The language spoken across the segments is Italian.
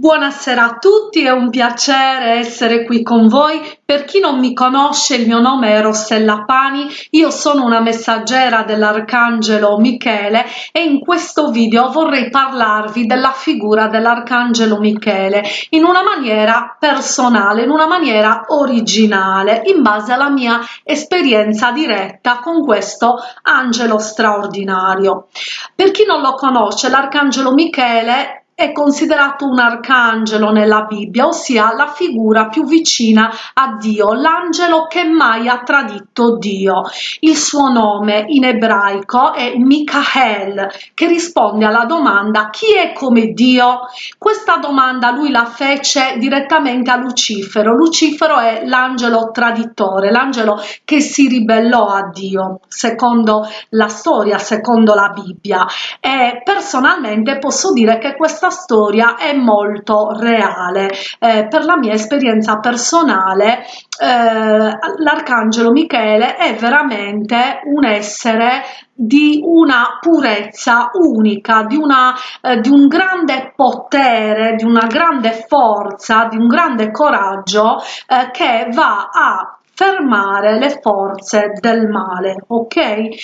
Buonasera a tutti, è un piacere essere qui con voi. Per chi non mi conosce, il mio nome è Rossella Pani, io sono una messaggera dell'Arcangelo Michele e in questo video vorrei parlarvi della figura dell'Arcangelo Michele in una maniera personale, in una maniera originale, in base alla mia esperienza diretta con questo angelo straordinario. Per chi non lo conosce, l'Arcangelo Michele è considerato un arcangelo nella Bibbia, ossia la figura più vicina a Dio, l'angelo che mai ha tradito Dio. Il suo nome in ebraico è Michael, che risponde alla domanda chi è come Dio? Questa domanda lui la fece direttamente a Lucifero. Lucifero è l'angelo traditore, l'angelo che si ribellò a Dio, secondo la storia, secondo la Bibbia. E personalmente posso dire che questa questa storia è molto reale. Eh, per la mia esperienza personale, eh, l'arcangelo Michele è veramente un essere di una purezza unica, di, una, eh, di un grande potere, di una grande forza, di un grande coraggio eh, che va a fermare le forze del male ok? Eh,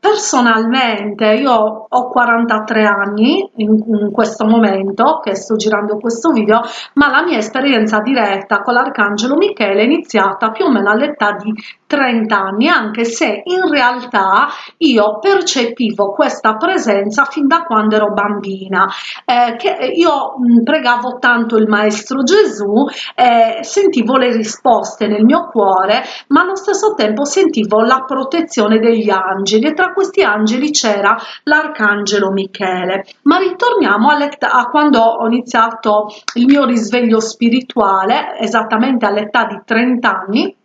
personalmente io ho 43 anni in, in, questo momento che sto girando questo video ma la mia esperienza diretta con l'arcangelo michele è iniziata più o meno all'età di 30 anni anche se in realtà io percepivo questa presenza fin da quando ero bambina eh, che io mh, pregavo tanto il maestro gesù eh, sentivo le risposte nel mio cuore, ma allo stesso tempo sentivo la protezione degli angeli e tra questi angeli c'era l'arcangelo Michele. Ma ritorniamo a quando ho iniziato il mio risveglio spirituale, esattamente all'età di 30 anni,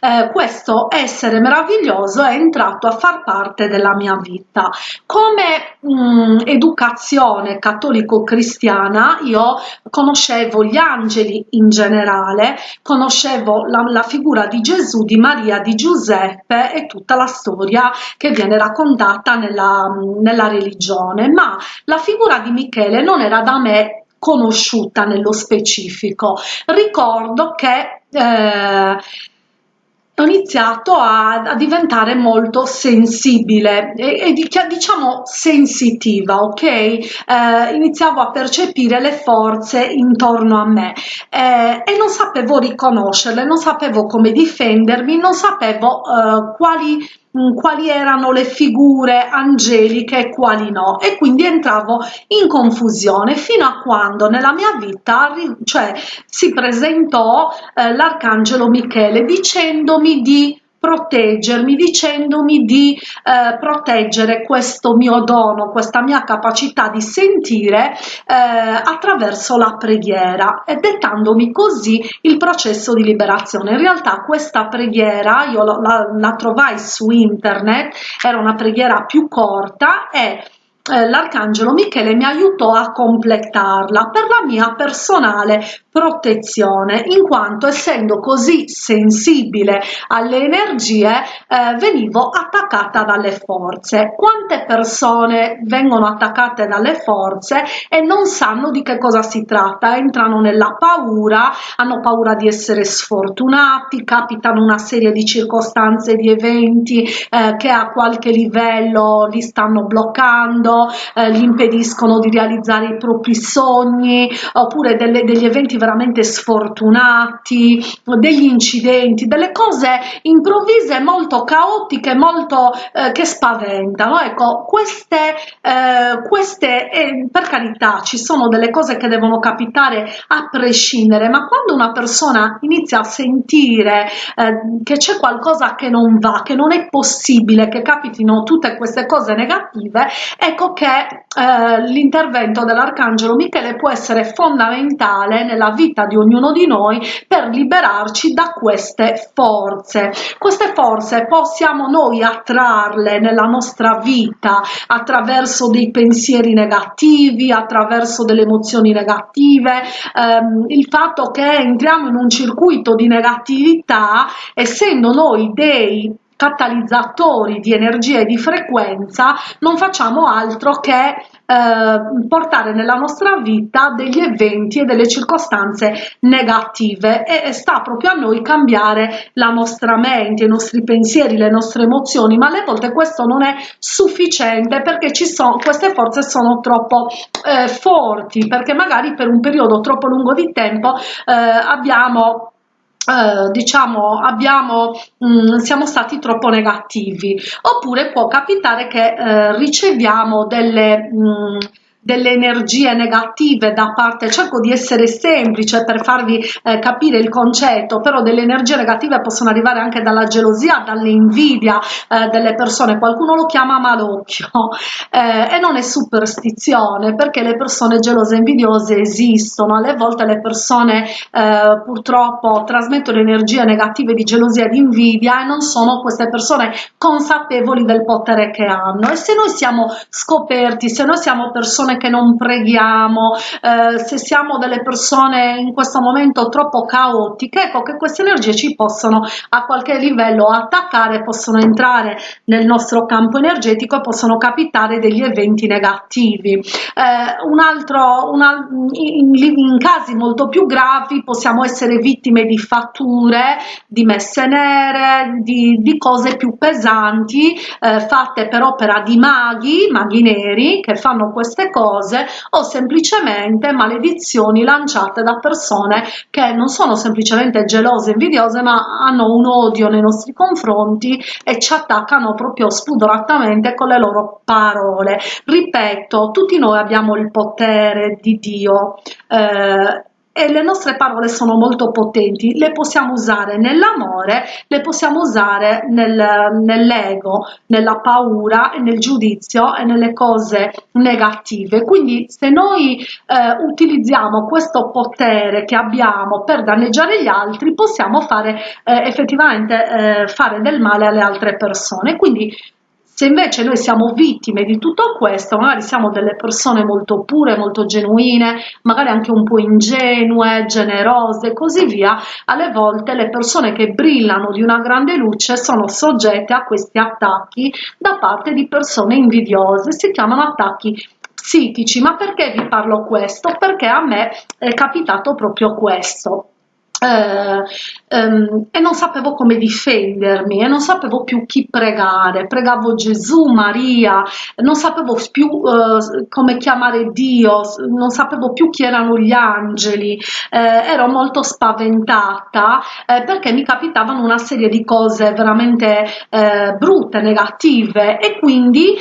eh, questo essere meraviglioso è entrato a far parte della mia vita. Come mh, mm, educazione cattolico-cristiana io conoscevo gli angeli in generale, conoscevo la, la figura di Gesù, di Maria, di Giuseppe e tutta la storia che viene raccontata nella, nella religione, ma la figura di Michele non era da me conosciuta nello specifico. Ricordo che eh, ho iniziato a, a diventare molto sensibile e, e diciamo sensitiva, ok? Eh, iniziavo a percepire le forze intorno a me eh, e non sapevo riconoscerle, non sapevo come difendermi, non sapevo eh, quali Mm, quali erano le figure angeliche e quali no. E quindi entravo in confusione fino a quando nella mia vita cioè, si presentò eh, l'arcangelo Michele dicendomi di proteggermi dicendomi di eh, proteggere questo mio dono, questa mia capacità di sentire eh, attraverso la preghiera e dettandomi così il processo di liberazione. In realtà questa preghiera io la, la trovai su internet, era una preghiera più corta e eh, l'arcangelo Michele mi aiutò a completarla per la mia personale protezione in quanto essendo così sensibile alle energie eh, venivo attaccata dalle forze. Quante persone vengono attaccate dalle forze e non sanno di che cosa si tratta. Entrano nella paura hanno paura di essere sfortunati capitano una serie di circostanze di eventi eh, che a qualche livello li stanno bloccando eh, gli impediscono di realizzare i propri sogni oppure delle, degli eventi veramente sfortunati, degli incidenti, delle cose improvvise molto caotiche, molto eh, che spaventano. Ecco, queste, eh, queste eh, per carità ci sono delle cose che devono capitare a prescindere, ma quando una persona inizia a sentire eh, che c'è qualcosa che non va, che non è possibile che capitino tutte queste cose negative, ecco che eh, l'intervento dell'arcangelo Michele può essere fondamentale nella vita di ognuno di noi per liberarci da queste forze. Queste forze possiamo noi attrarle nella nostra vita attraverso dei pensieri negativi, attraverso delle emozioni negative, ehm, il fatto che entriamo in un circuito di negatività, essendo noi dei catalizzatori di energia e di frequenza non facciamo altro che eh, portare nella nostra vita degli eventi e delle circostanze negative. E sta proprio a noi cambiare la nostra mente, i nostri pensieri, le nostre emozioni, ma alle volte questo non è sufficiente perché ci sono, queste forze sono troppo eh, forti, perché magari per un periodo troppo lungo di tempo eh, abbiamo eh, diciamo abbiamo mh, mm, siamo stati troppo negativi. Oppure può capitare che eh, riceviamo delle mh, mm, delle energie negative da parte, cerco di essere semplice per farvi eh, capire il concetto, però delle energie negative possono arrivare anche dalla gelosia, dall'invidia eh, delle persone, qualcuno lo chiama malocchio eh, e non è superstizione perché le persone gelose e invidiose esistono, alle volte le persone eh, purtroppo trasmettono energie negative di gelosia e di invidia e non sono queste persone consapevoli del potere che hanno. E se noi siamo scoperti, se noi siamo persone persone che non preghiamo, eh, se siamo delle persone in questo momento troppo caotiche, ecco che queste energie ci possono a qualche livello attaccare, possono entrare nel nostro campo energetico e possono capitare degli eventi negativi. Eh, un altro, una, in, in casi molto più gravi possiamo essere vittime di fatture, di messe nere, di, di cose più pesanti eh, fatte per opera di maghi, maghi neri che fanno queste cose cose o semplicemente maledizioni lanciate da persone che non sono semplicemente gelose, invidiose, ma hanno un odio nei nostri confronti e ci attaccano proprio spudoratamente con le loro parole. Ripeto, tutti noi abbiamo il potere di Dio. Eh, e le nostre parole sono molto potenti, le possiamo usare nell'amore, le possiamo usare nel, nell'ego, nella paura nel giudizio e nelle cose negative. Quindi se noi eh, utilizziamo questo potere che abbiamo per danneggiare gli altri, possiamo fare eh, effettivamente eh, fare del male alle altre persone. Quindi se invece noi siamo vittime di tutto questo, magari siamo delle persone molto pure, molto genuine, magari anche un po' ingenue, generose e così via, alle volte le persone che brillano di una grande luce sono soggette a questi attacchi da parte di persone invidiose, si chiamano attacchi psichici. Ma perché vi parlo questo? Perché a me è capitato proprio questo ehm, e non sapevo come difendermi e non sapevo più chi pregare, pregavo Gesù, Maria, non sapevo più eh, come chiamare Dio, non sapevo più chi erano gli angeli, eh, ero molto spaventata perché mi capitavano una serie di cose veramente brutte, negative. E quindi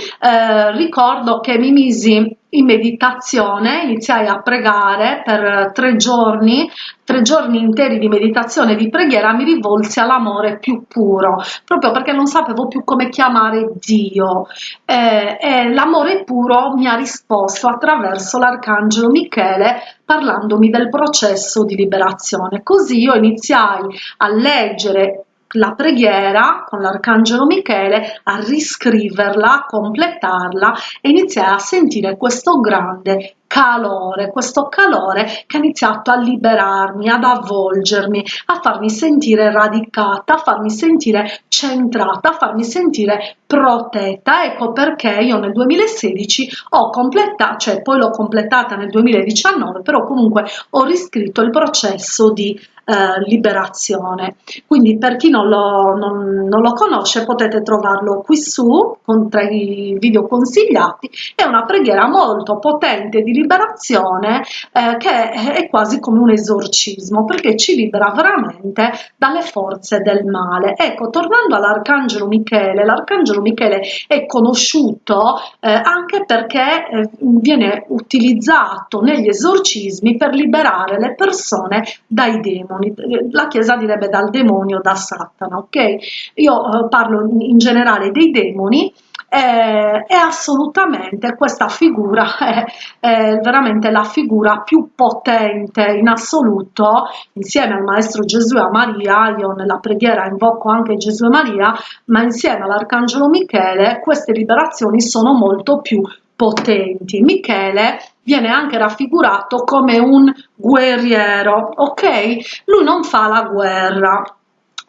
ricordo che mi misi in meditazione, iniziai a pregare per tre giorni, tre giorni interi di meditazione e di preghiera, mi rivolsi all'amore più puro, proprio perché non sapevo più come chiamare Dio. Eh, e l'amore puro mi ha risposto attraverso l'arcangelo Michele parlandomi del processo di liberazione. Così io iniziai a leggere la preghiera con l'arcangelo Michele a riscriverla, a completarla e iniziare a sentire questo grande calore, questo calore che ha iniziato a liberarmi, ad avvolgermi, a farmi sentire radicata, a farmi sentire centrata, a farmi sentire protetta. Ecco perché io nel 2016 ho completato, cioè poi l'ho completata nel 2019, però comunque ho riscritto il processo di eh, liberazione. Quindi per chi non lo, non, non lo, conosce potete trovarlo qui su con tra i video consigliati. È una preghiera molto potente di liberazione eh, che è quasi come un esorcismo perché ci libera veramente dalle forze del male. Ecco, tornando all'Arcangelo Michele, l'Arcangelo Michele è conosciuto eh, anche perché eh, viene utilizzato negli esorcismi per liberare le persone dai demoni demoni, la Chiesa direbbe dal demonio, da Satana, ok? Io eh, parlo in generale dei demoni eh, è assolutamente questa figura è, è, veramente la figura più potente in assoluto insieme al maestro Gesù e a Maria io nella preghiera invoco anche Gesù e Maria ma insieme all'arcangelo Michele queste liberazioni sono molto più potenti Michele viene anche raffigurato come un guerriero, ok? Lui non fa la guerra,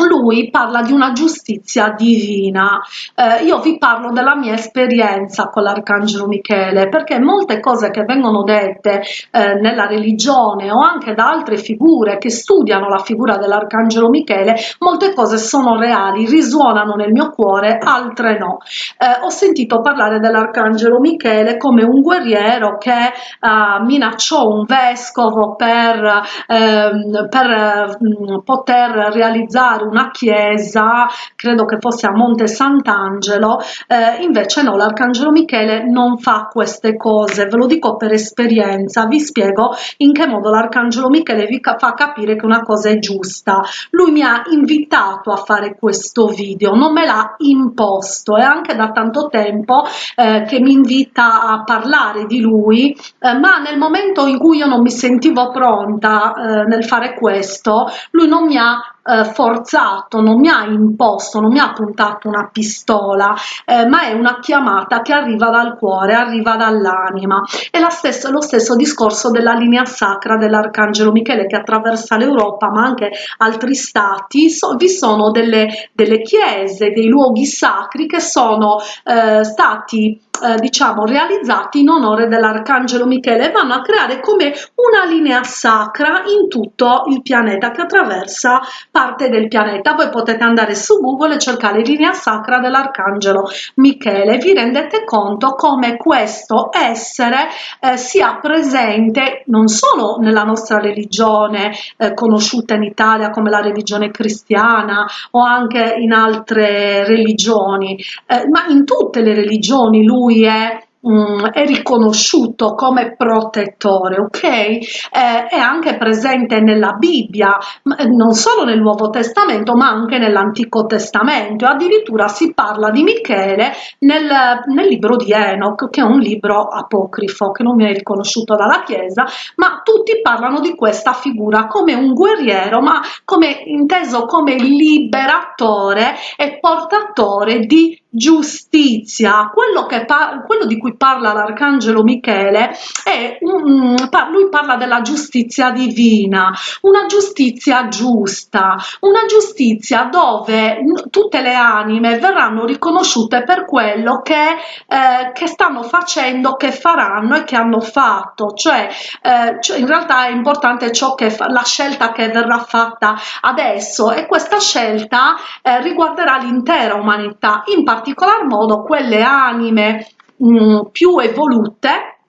lui parla di una giustizia divina. Eh, io vi parlo della mia esperienza con l'Arcangelo Michele, perché molte cose che vengono dette eh, nella religione o anche da altre figure che studiano la figura dell'Arcangelo Michele, molte cose sono reali, risuonano nel mio cuore, altre no. Eh, ho sentito parlare dell'Arcangelo Michele come un guerriero che eh, minacciò un vescovo per, ehm, per mm, poter realizzare una chiesa, credo che fosse a Monte Sant'Angelo, eh, invece no, l'Arcangelo Michele non fa queste cose, ve lo dico per esperienza, vi spiego in che modo l'Arcangelo Michele vi fa capire che una cosa è giusta. Lui mi ha invitato a fare questo video, non me l'ha imposto, è anche da tanto tempo eh, che mi invita a parlare di lui, eh, ma nel momento in cui io non mi sentivo pronta eh, nel fare questo, lui non mi ha eh, forzato, non mi ha imposto, non mi ha puntato una pistola, eh, ma è una chiamata che arriva dal cuore, arriva dall'anima. È la stessa, lo stesso discorso della linea sacra dell'Arcangelo Michele che attraversa l'Europa, ma anche altri stati. So, vi sono delle, delle chiese, dei luoghi sacri che sono eh, stati eh, diciamo realizzati in onore dell'arcangelo Michele e vanno a creare come una linea sacra in tutto il pianeta che attraversa parte del pianeta. Voi potete andare su google e cercare linea sacra dell'arcangelo Michele. Vi rendete conto come questo essere eh, sia presente non solo nella nostra religione eh, conosciuta in Italia come la religione cristiana o anche in altre religioni eh, ma in tutte le religioni lui lui è Mm, è riconosciuto come protettore, ok? Eh, è anche presente nella Bibbia, eh, non solo nel Nuovo Testamento, ma anche nell'Antico Testamento. Addirittura si parla di Michele nel, nel libro di Enoch, che è un libro apocrifo, che non viene riconosciuto dalla Chiesa, ma tutti parlano di questa figura come un guerriero, ma come inteso come liberatore e portatore di giustizia. Quello, che quello di cui parla l'arcangelo Michele è un, lui parla della giustizia divina, una giustizia giusta, una giustizia dove tutte le anime verranno riconosciute per quello che, eh, che stanno facendo, che faranno e che hanno fatto. Cioè, eh, cioè in realtà è importante ciò che la scelta che verrà fatta adesso e questa scelta eh, riguarderà l'intera umanità, in particolare particolar modo quelle anime mh, mm, più evolute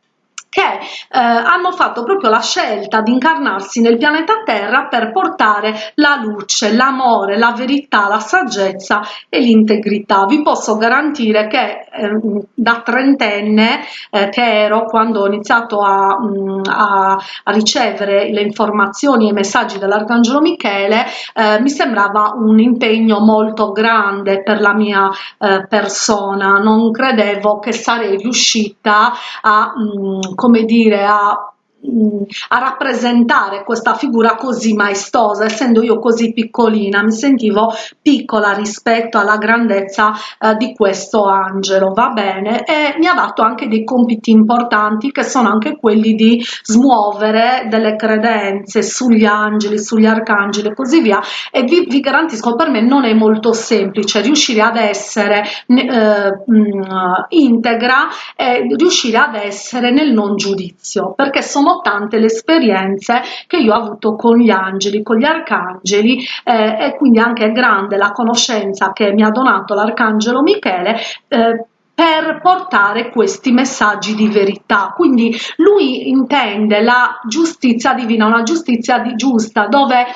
che eh, hanno fatto proprio la scelta di incarnarsi nel pianeta Terra per portare la luce, l'amore, la verità, la saggezza e l'integrità. Vi posso garantire che eh, da trentenne eh, che ero quando ho iniziato a, mh, mm, a, a, ricevere le informazioni e i messaggi dell'Arcangelo Michele, eh, mi sembrava un impegno molto grande per la mia eh, persona. Non credevo che sarei riuscita a mh, mm, come dire, a a rappresentare questa figura così maestosa, essendo io così piccolina, mi sentivo piccola rispetto alla grandezza eh, di questo angelo, va bene? E mi ha dato anche dei compiti importanti che sono anche quelli di smuovere delle credenze sugli angeli, sugli arcangeli e così via e vi, vi garantisco per me non è molto semplice riuscire ad essere eh, integra e riuscire ad essere nel non giudizio perché sono sono tante le esperienze che io ho avuto con gli angeli, con gli arcangeli eh, e quindi anche grande la conoscenza che mi ha donato l'arcangelo Michele eh, per portare questi messaggi di verità. Quindi lui intende la giustizia divina, una giustizia di giusta, dove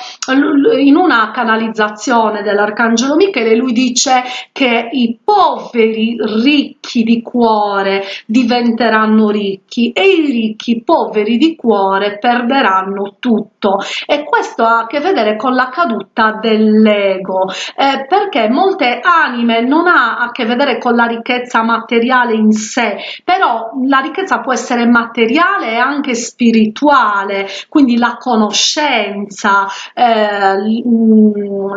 in una canalizzazione dell'Arcangelo Michele lui dice che i poveri ricchi di cuore diventeranno ricchi e i ricchi poveri di cuore perderanno tutto. E questo ha a che vedere con la caduta dell'ego, eh, perché molte anime non ha a che vedere con la ricchezza ma materiale in sé, però la ricchezza può essere materiale e anche spirituale, quindi la conoscenza, eh,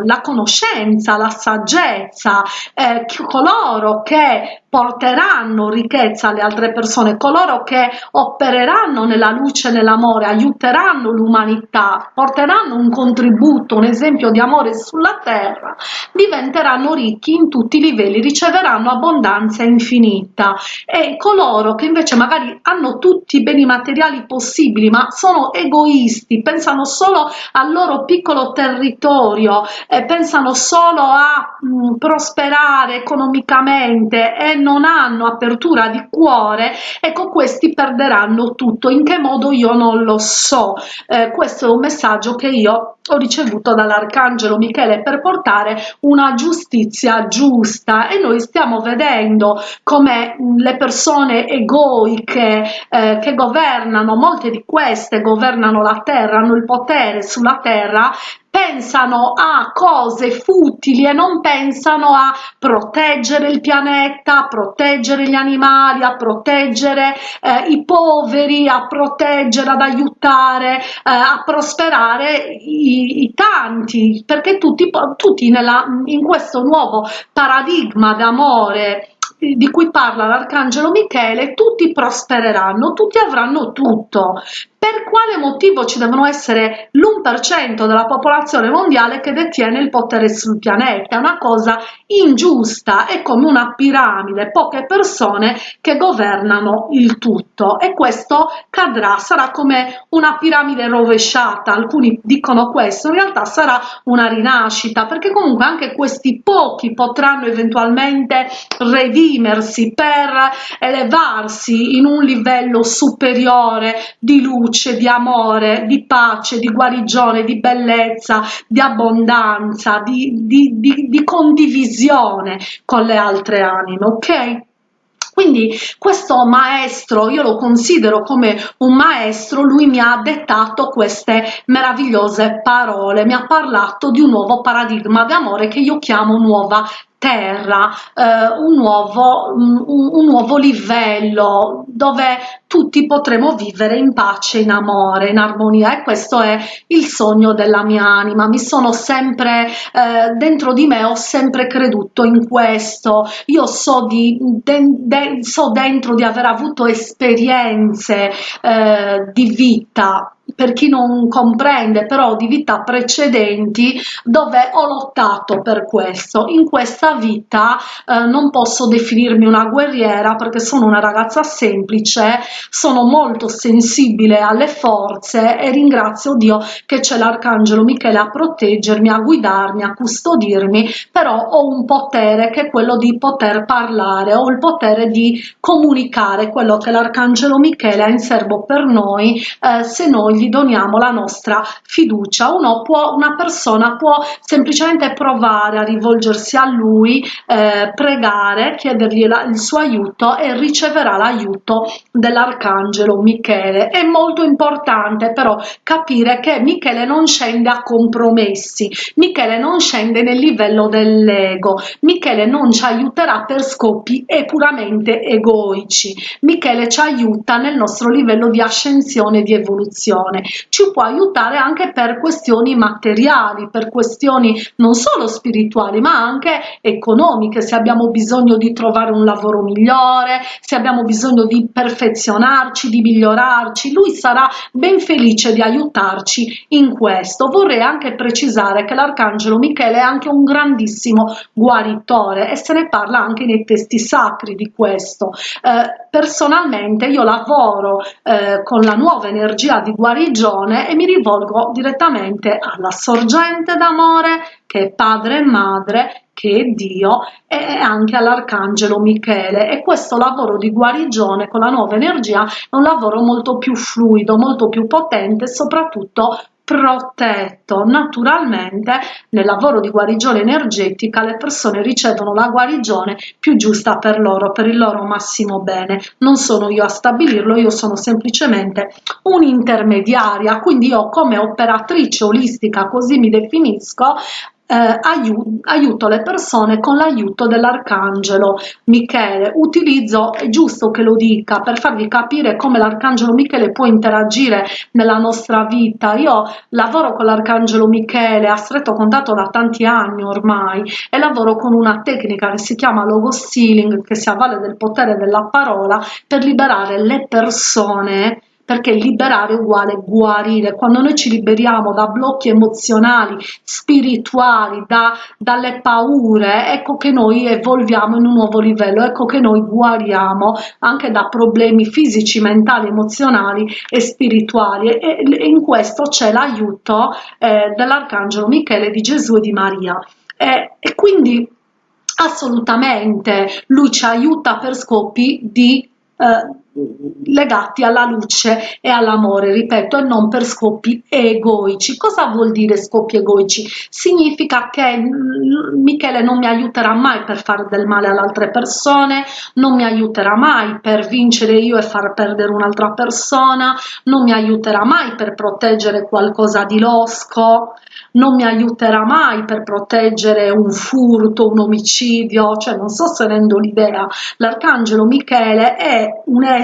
la conoscenza, la saggezza, eh, coloro che porteranno ricchezza alle altre persone, coloro che opereranno nella luce, nell'amore, aiuteranno l'umanità, porteranno un contributo, un esempio di amore sulla terra, diventeranno ricchi in tutti i livelli, riceveranno abbondanza infinita. E coloro che invece magari hanno tutti i beni materiali possibili ma sono egoisti, pensano solo al loro piccolo territorio, eh, pensano solo a mh, prosperare economicamente e non hanno apertura di cuore, ecco questi perderanno tutto. In che modo io non lo so. Eh, questo è un messaggio che io ho ricevuto dall'arcangelo Michele per portare una giustizia giusta e noi stiamo vedendo come le persone egoiche eh, che governano, molte di queste governano la terra, hanno il potere sulla terra, pensano a cose futili e non pensano a proteggere il pianeta, a proteggere gli animali, a proteggere eh, i poveri, a proteggere, ad aiutare, eh, a prosperare i, i, tanti, perché tutti, tutti nella, in questo nuovo paradigma d'amore di cui parla l'arcangelo Michele, tutti prospereranno, tutti avranno tutto, quale motivo ci devono essere l'1% della popolazione mondiale che detiene il potere sul pianeta? È una cosa ingiusta, è come una piramide, poche persone che governano il tutto. E questo cadrà, sarà come una piramide rovesciata, alcuni dicono questo, in realtà sarà una rinascita perché comunque anche questi pochi potranno eventualmente redimersi per elevarsi in un livello superiore di luce di amore, di pace, di guarigione, di bellezza, di abbondanza, di, di, di, di condivisione con le altre anime, ok? Quindi questo maestro, io lo considero come un maestro, lui mi ha dettato queste meravigliose parole, mi ha parlato di un nuovo paradigma di amore che io chiamo nuova terra, eh, un, nuovo, un, un, nuovo livello dove tutti potremo vivere in pace, in amore, in armonia. E questo è il sogno della mia anima. Mi sono sempre, eh, dentro di me ho sempre creduto in questo, io so, di, de, de, so dentro di aver avuto esperienze eh, di vita per chi non comprende però di vita precedenti dove ho lottato per questo. In questa vita eh, non posso definirmi una guerriera perché sono una ragazza semplice sono molto sensibile alle forze e ringrazio Dio che c'è l'arcangelo Michele a proteggermi a guidarmi a custodirmi però ho un potere che è quello di poter parlare ho il potere di comunicare quello che l'arcangelo Michele ha in serbo per noi eh, se noi gli doniamo la nostra fiducia. Uno può, una persona può semplicemente provare a rivolgersi a lui, eh, pregare, chiedergli la, il suo aiuto e riceverà l'aiuto dell'arcangelo Michele. È molto importante però capire che Michele non scende a compromessi, Michele non scende nel livello dell'ego, Michele non ci aiuterà per scopi e puramente egoici, Michele ci aiuta nel nostro livello di ascensione, di evoluzione ci può aiutare anche per questioni materiali, per questioni non solo spirituali ma anche economiche, se abbiamo bisogno di trovare un lavoro migliore, se abbiamo bisogno di perfezionarci, di migliorarci, lui sarà ben felice di aiutarci in questo. Vorrei anche precisare che l'arcangelo Michele è anche un grandissimo guaritore e se ne parla anche nei testi sacri di questo. Eh, personalmente io lavoro eh, con la nuova energia di guarigione guarigione e mi rivolgo direttamente alla sorgente d'amore che è padre e madre che è Dio e anche all'arcangelo Michele e questo lavoro di guarigione con la nuova energia è un lavoro molto più fluido, molto più potente e soprattutto protetto. Naturalmente nel lavoro di guarigione energetica le persone ricevono la guarigione più giusta per loro, per il loro massimo bene. Non sono io a stabilirlo, io sono semplicemente un'intermediaria, quindi io come operatrice olistica, così mi definisco, aiuto, aiuto le persone con l'aiuto dell'arcangelo Michele. Utilizzo, è giusto che lo dica, per farvi capire come l'arcangelo Michele può interagire nella nostra vita. Io lavoro con l'arcangelo Michele a stretto contatto da tanti anni ormai e lavoro con una tecnica che si chiama logo stealing, che si avvale del potere della parola per liberare le persone perché liberare uguale guarire. Quando noi ci liberiamo da blocchi emozionali, spirituali, da, dalle paure, ecco che noi evolviamo in un nuovo livello, ecco che noi guariamo anche da problemi fisici, mentali, emozionali e spirituali e, e in questo c'è l'aiuto eh, dell'Arcangelo Michele, di Gesù e di Maria. e, e quindi assolutamente lui ci aiuta per scopi di eh, legati alla luce e all'amore, ripeto, e non per scopi egoici. Cosa vuol dire scopi egoici? Significa che mm, Michele non mi aiuterà mai per fare del male alle altre persone, non mi aiuterà mai per vincere io e far perdere un'altra persona, non mi aiuterà mai per proteggere qualcosa di losco, non mi aiuterà mai per proteggere un furto, un omicidio, cioè non so se rendo l'idea, l'arcangelo Michele è un essere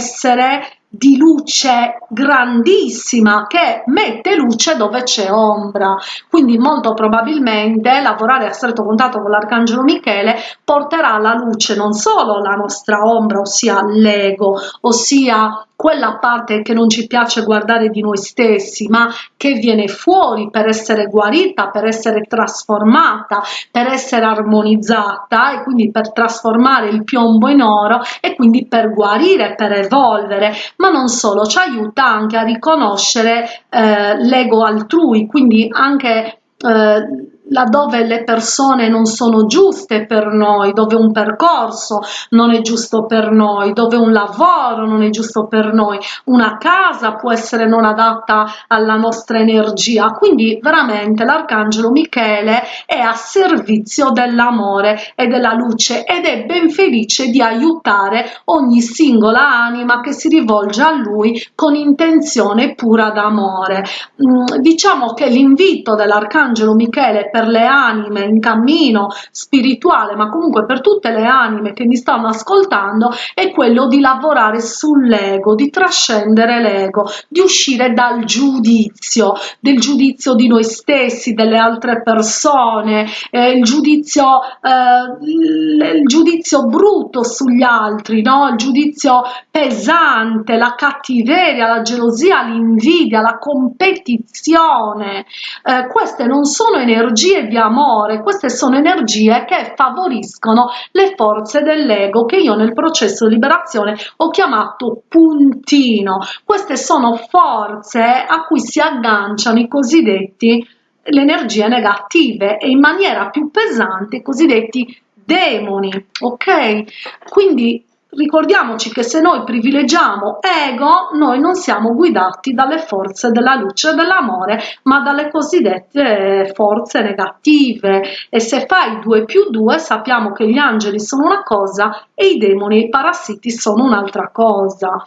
di luce grandissima che mette luce dove c'è ombra. Quindi molto probabilmente lavorare a stretto contatto con l'arcangelo Michele porterà alla luce non solo la nostra ombra ossia l'ego ossia quella parte che non ci piace guardare di noi stessi, ma che viene fuori per essere guarita, per essere trasformata, per essere armonizzata e quindi per trasformare il piombo in oro e quindi per guarire, per evolvere, ma non solo, ci aiuta anche a riconoscere eh, l'ego altrui, quindi anche eh, laddove le persone non sono giuste per noi, dove un percorso non è giusto per noi, dove un lavoro non è giusto per noi, una casa può essere non adatta alla nostra energia. Quindi veramente l'arcangelo Michele è a servizio dell'amore e della luce ed è ben felice di aiutare ogni singola anima che si rivolge a lui con intenzione pura d'amore. Mm, diciamo che l'invito dell'arcangelo Michele per le anime in cammino spirituale, ma comunque per tutte le anime che mi stanno ascoltando, è quello di lavorare sull'ego, di trascendere l'ego, di uscire dal giudizio, del giudizio di noi stessi, delle altre persone, eh, il, giudizio, eh, il giudizio brutto sugli altri, no? il giudizio pesante, la cattiveria, la gelosia, l'invidia, la competizione. Eh, queste non sono energie energie di amore, queste sono energie che favoriscono le forze dell'ego che io nel processo di liberazione ho chiamato puntino. Queste sono forze a cui si agganciano i cosiddetti le energie negative e in maniera più pesante i cosiddetti demoni, ok? Quindi Ricordiamoci che se noi privilegiamo ego, noi non siamo guidati dalle forze della luce e dell'amore, ma dalle cosiddette forze negative. E se fai 2 più 2, sappiamo che gli angeli sono una cosa e i demoni e i parassiti sono un'altra cosa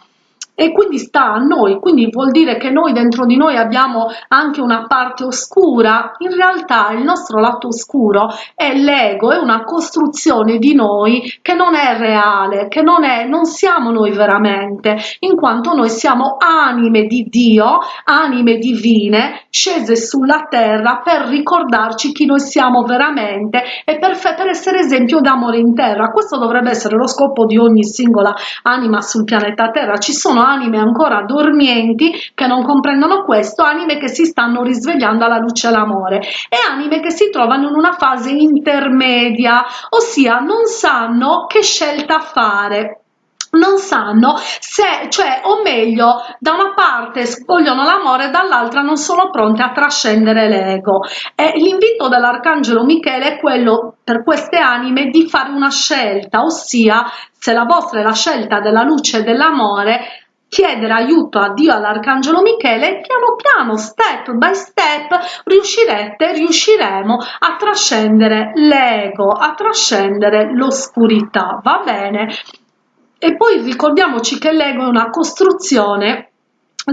e quindi sta a noi, quindi vuol dire che noi dentro di noi abbiamo anche una parte oscura, in realtà il nostro lato oscuro è l'ego, è una costruzione di noi che non è reale, che non è, non siamo noi veramente, in quanto noi siamo anime di Dio, anime divine, scese sulla terra per ricordarci chi noi siamo veramente e per, per essere esempio d'amore in terra. Questo dovrebbe essere lo scopo di ogni singola anima sul pianeta Terra. Ci sono anime ancora dormienti che non comprendono questo, anime che si stanno risvegliando alla luce e all'amore e anime che si trovano in una fase intermedia, ossia non sanno che scelta fare non sanno se, cioè, o meglio, da una parte vogliono l'amore, dall'altra non sono pronte a trascendere l'ego. E l'invito dell'Arcangelo Michele è quello per queste anime di fare una scelta, ossia se la vostra è la scelta della luce dell'amore, chiedere aiuto a Dio all'Arcangelo Michele piano piano, step by step, riuscirete, riusciremo a trascendere l'ego, a trascendere l'oscurità, va bene? E poi ricordiamoci che l'ego è una costruzione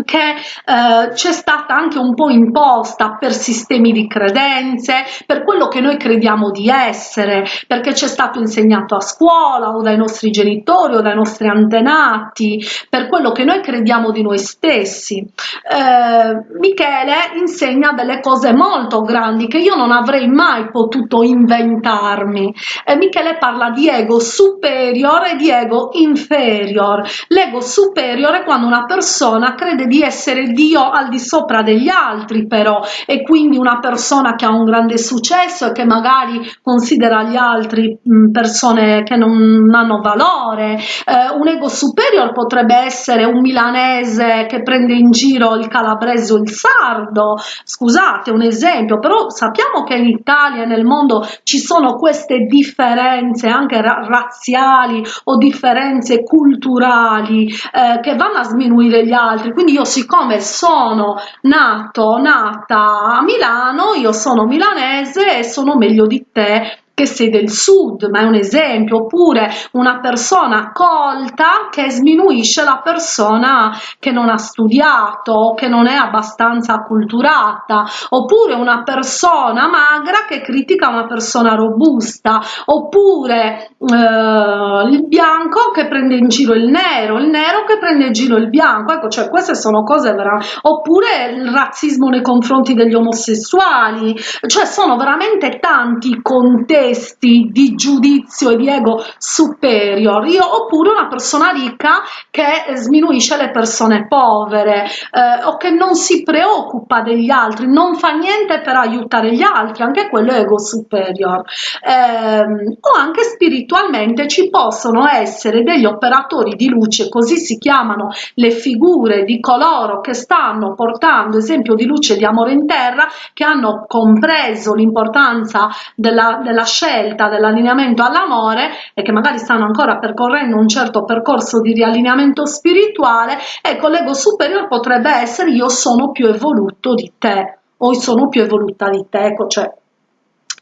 che eh, c'è stata anche un po' imposta per sistemi di credenze, per quello che noi crediamo di essere, perché ci è stato insegnato a scuola o dai nostri genitori o dai nostri antenati, per quello che noi crediamo di noi stessi. Eh, Michele insegna delle cose molto grandi che io non avrei mai potuto inventarmi. Eh, Michele parla di ego superior e di ego inferior. L'ego superior è quando una persona crede di essere Dio al di sopra degli altri però. E quindi una persona che ha un grande successo e che magari considera gli altri persone che non hanno valore. Eh, un ego superior potrebbe essere un milanese che prende in giro il calabrese o il sardo. Scusate un esempio però sappiamo che in Italia e nel mondo ci sono queste differenze anche ra razziali o differenze culturali eh, che vanno a sminuire gli altri. Quindi io siccome sono nato, nata a Milano, io sono milanese e sono meglio di te che sei del sud, ma è un esempio, oppure una persona colta che sminuisce la persona che non ha studiato, che non è abbastanza acculturata, oppure una persona magra che critica una persona robusta, oppure eh, il bianco che prende in giro il nero, il nero che prende in giro il bianco, ecco, cioè queste sono cose veramente, oppure il razzismo nei confronti degli omosessuali, cioè sono veramente tanti contesti testi di giudizio e di ego superior, io oppure una persona ricca che sminuisce le persone povere eh, o che non si preoccupa degli altri, non fa niente per aiutare gli altri, anche quello è ego superior. Eh, o anche spiritualmente ci possono essere degli operatori di luce, così si chiamano le figure di coloro che stanno portando esempio di luce di amore in terra, che hanno compreso l'importanza della, della scelta dell'allineamento all'amore e che magari stanno ancora percorrendo un certo percorso di riallineamento spirituale, ecco l'ego superiore potrebbe essere io sono più evoluto di te o sono più evoluta di te, ecco, cioè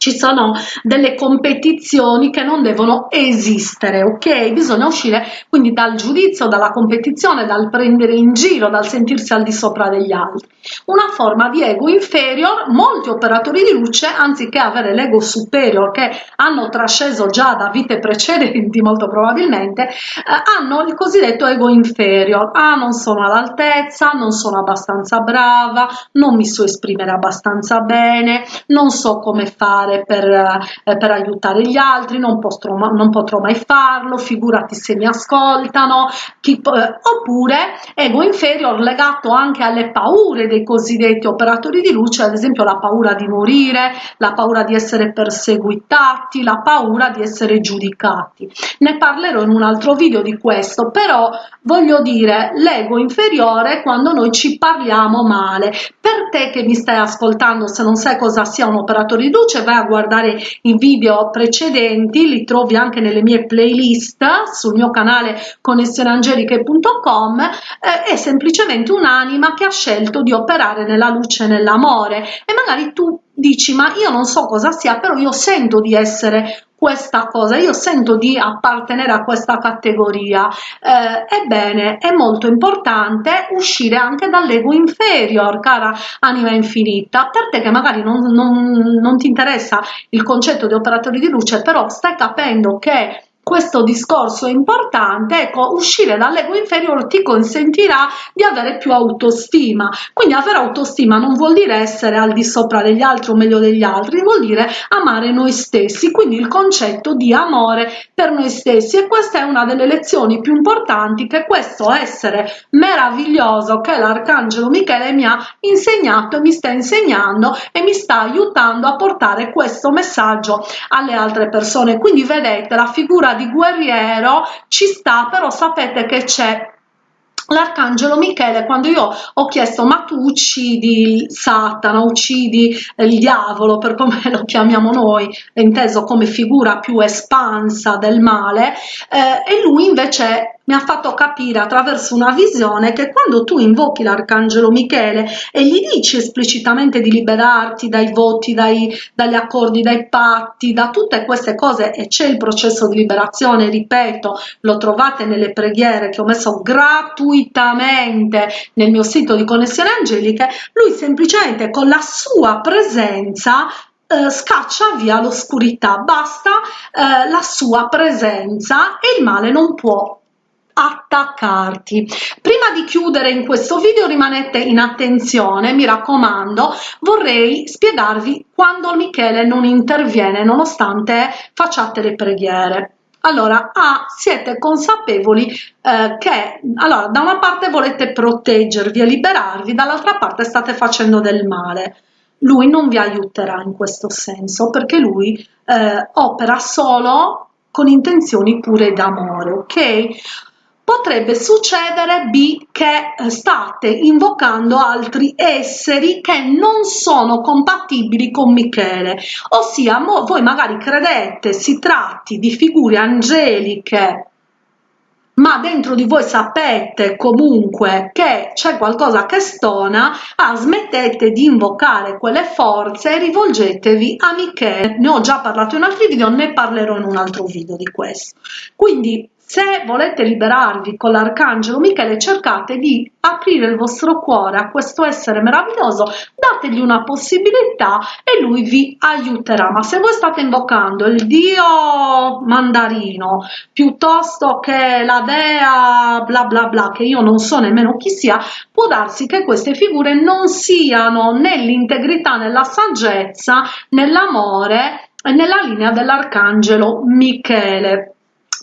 ci sono delle competizioni che non devono esistere, ok? Bisogna uscire quindi dal giudizio, dalla competizione, dal prendere in giro, dal sentirsi al di sopra degli altri. Una forma di ego inferior, molti operatori di luce, anziché avere l'ego superior che hanno trasceso già da vite precedenti, molto probabilmente, eh, hanno il cosiddetto ego inferior. Ah, non sono all'altezza, non sono abbastanza brava, non mi so esprimere abbastanza bene, non so come fare fare per, eh, per aiutare gli altri, non potrò, non potrò, mai farlo, figurati se mi ascoltano, chi, eh, oppure ego inferior legato anche alle paure dei cosiddetti operatori di luce, ad esempio la paura di morire, la paura di essere perseguitati, la paura di essere giudicati. Ne parlerò in un altro video di questo, però voglio dire l'ego inferiore quando noi ci parliamo male. Per te che mi stai ascoltando, se non sai cosa sia un operatore di luce, vai a guardare i video precedenti, li trovi anche nelle mie playlist sul mio canale connessioneangeliche.com, eh, è semplicemente un'anima che ha scelto di operare nella luce e nell'amore. E magari tu dici ma io non so cosa sia però io sento di essere questa cosa, io sento di appartenere a questa categoria. Eh, ebbene, è molto importante uscire anche dall'ego inferior, cara anima infinita, per te che magari non, non, non ti interessa il concetto di operatori di luce, però stai capendo che questo discorso è importante, ecco, uscire dall'ego inferiore ti consentirà di avere più autostima. Quindi avere autostima non vuol dire essere al di sopra degli altri o meglio degli altri, vuol dire amare noi stessi, quindi il concetto di amore per noi stessi e questa è una delle lezioni più importanti che questo essere meraviglioso che l'arcangelo Michele mi ha insegnato e mi sta insegnando e mi sta aiutando a portare questo messaggio alle altre persone. Quindi vedete la figura di guerriero ci sta, però sapete che c'è l'arcangelo Michele quando io ho chiesto ma tu uccidi Satana, uccidi il diavolo per come lo chiamiamo noi, inteso come figura più espansa del male? Eh, e lui invece mi ha fatto capire attraverso una visione che quando tu invochi l'arcangelo Michele e gli dici esplicitamente di liberarti dai voti, dai, dagli accordi, dai patti, da tutte queste cose e c'è il processo di liberazione, ripeto, lo trovate nelle preghiere che ho messo gratuitamente nel mio sito di connessioni angeliche, lui semplicemente con la sua presenza eh, scaccia via l'oscurità, basta eh, la sua presenza e il male non può attaccarti. Prima di chiudere in questo video rimanete in attenzione mi raccomando vorrei spiegarvi quando michele non interviene nonostante facciate le preghiere. Allora ah, siete consapevoli eh, che allora da una parte volete proteggervi e liberarvi dall'altra parte state facendo del male. Lui non vi aiuterà in questo senso perché lui eh, opera solo con intenzioni pure d'amore ok potrebbe succedere B che eh, state invocando altri esseri che non sono compatibili con Michele, ossia voi magari credete si tratti di figure angeliche ma dentro di voi sapete comunque che c'è qualcosa che stona, ah, smettete di invocare quelle forze e rivolgetevi a Michele. Ne ho già parlato in altri video, ne parlerò in un altro video di questo. Quindi se volete liberarvi con l'arcangelo Michele cercate di aprire il vostro cuore a questo essere meraviglioso dategli una possibilità e lui vi aiuterà. Ma se voi state invocando il dio mandarino piuttosto che la dea bla bla bla che io non so nemmeno chi sia può darsi che queste figure non siano nell'integrità nella saggezza nell'amore nella linea dell'arcangelo Michele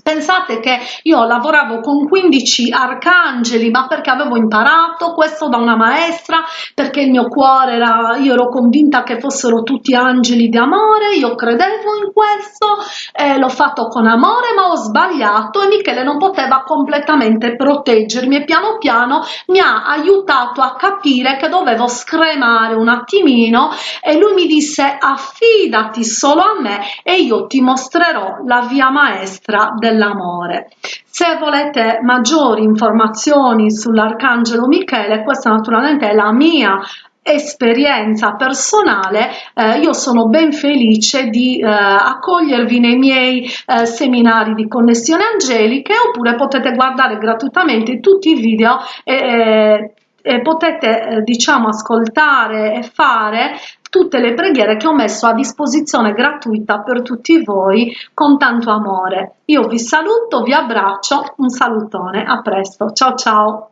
Pensate che io lavoravo con 15 arcangeli, ma perché avevo imparato questo da una maestra, perché il mio cuore era, io ero convinta che fossero tutti angeli di amore, io credevo in questo, eh, l'ho fatto con amore, ma ho sbagliato e Michele non poteva completamente proteggermi e piano piano mi ha aiutato a capire che dovevo scremare un attimino e lui mi disse affidati solo a me e io ti mostrerò la via maestra del dell'amore. Se volete maggiori informazioni sull'Arcangelo Michele, questa naturalmente è la mia esperienza personale eh, io sono ben felice di eh, accogliervi nei miei eh, seminari di connessione angeliche oppure potete guardare gratuitamente tutti i video e, e potete eh, diciamo ascoltare e fare tutte le preghiere che ho messo a disposizione gratuita per tutti voi con tanto amore. Io vi saluto, vi abbraccio, un salutone, a presto, ciao ciao!